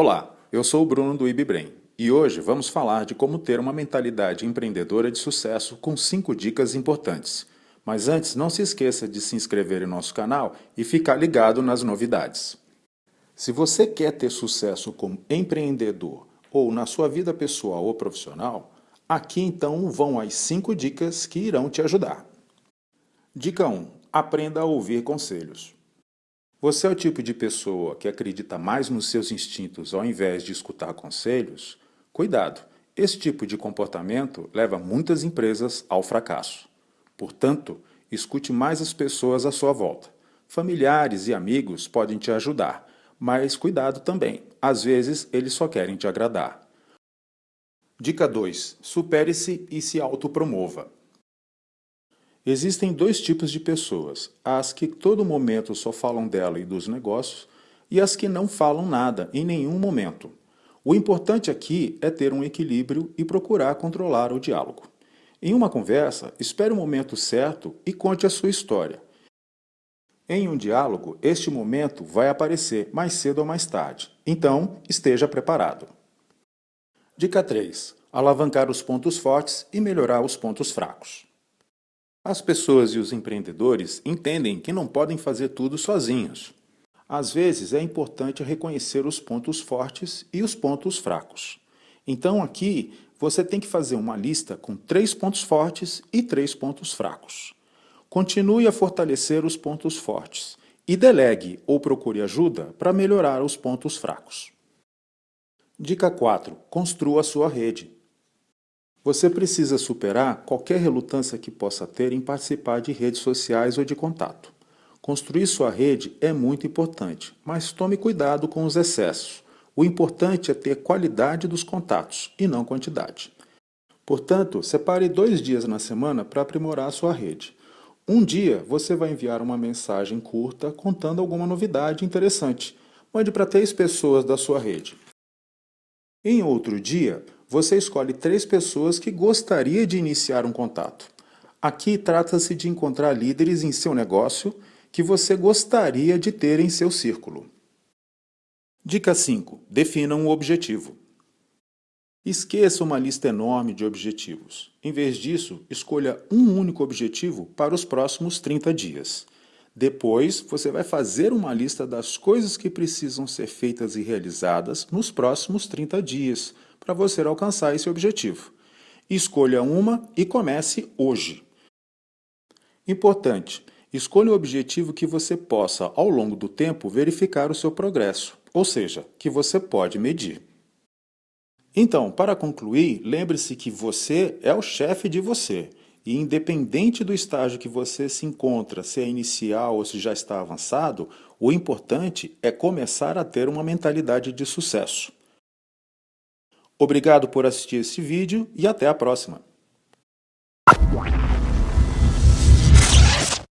Olá, eu sou o Bruno do IBBrain e hoje vamos falar de como ter uma mentalidade empreendedora de sucesso com 5 dicas importantes. Mas antes, não se esqueça de se inscrever em nosso canal e ficar ligado nas novidades. Se você quer ter sucesso como empreendedor ou na sua vida pessoal ou profissional, aqui então vão as 5 dicas que irão te ajudar. Dica 1. Aprenda a ouvir conselhos. Você é o tipo de pessoa que acredita mais nos seus instintos ao invés de escutar conselhos? Cuidado, esse tipo de comportamento leva muitas empresas ao fracasso. Portanto, escute mais as pessoas à sua volta. Familiares e amigos podem te ajudar, mas cuidado também, às vezes eles só querem te agradar. Dica 2. Supere-se e se autopromova. Existem dois tipos de pessoas, as que todo momento só falam dela e dos negócios, e as que não falam nada em nenhum momento. O importante aqui é ter um equilíbrio e procurar controlar o diálogo. Em uma conversa, espere o momento certo e conte a sua história. Em um diálogo, este momento vai aparecer mais cedo ou mais tarde, então esteja preparado. Dica 3. Alavancar os pontos fortes e melhorar os pontos fracos. As pessoas e os empreendedores entendem que não podem fazer tudo sozinhos. Às vezes é importante reconhecer os pontos fortes e os pontos fracos. Então aqui você tem que fazer uma lista com três pontos fortes e três pontos fracos. Continue a fortalecer os pontos fortes e delegue ou procure ajuda para melhorar os pontos fracos. Dica 4. Construa sua rede. Você precisa superar qualquer relutância que possa ter em participar de redes sociais ou de contato. Construir sua rede é muito importante, mas tome cuidado com os excessos. O importante é ter qualidade dos contatos e não quantidade. Portanto, separe dois dias na semana para aprimorar sua rede. Um dia você vai enviar uma mensagem curta contando alguma novidade interessante. Mande para três pessoas da sua rede. Em outro dia, você escolhe três pessoas que gostaria de iniciar um contato. Aqui trata-se de encontrar líderes em seu negócio que você gostaria de ter em seu círculo. Dica 5. Defina um objetivo. Esqueça uma lista enorme de objetivos. Em vez disso, escolha um único objetivo para os próximos 30 dias. Depois, você vai fazer uma lista das coisas que precisam ser feitas e realizadas nos próximos 30 dias, para você alcançar esse objetivo. Escolha uma e comece hoje. Importante, escolha o objetivo que você possa, ao longo do tempo, verificar o seu progresso, ou seja, que você pode medir. Então, para concluir, lembre-se que você é o chefe de você e independente do estágio que você se encontra, se é inicial ou se já está avançado, o importante é começar a ter uma mentalidade de sucesso. Obrigado por assistir esse vídeo e até a próxima.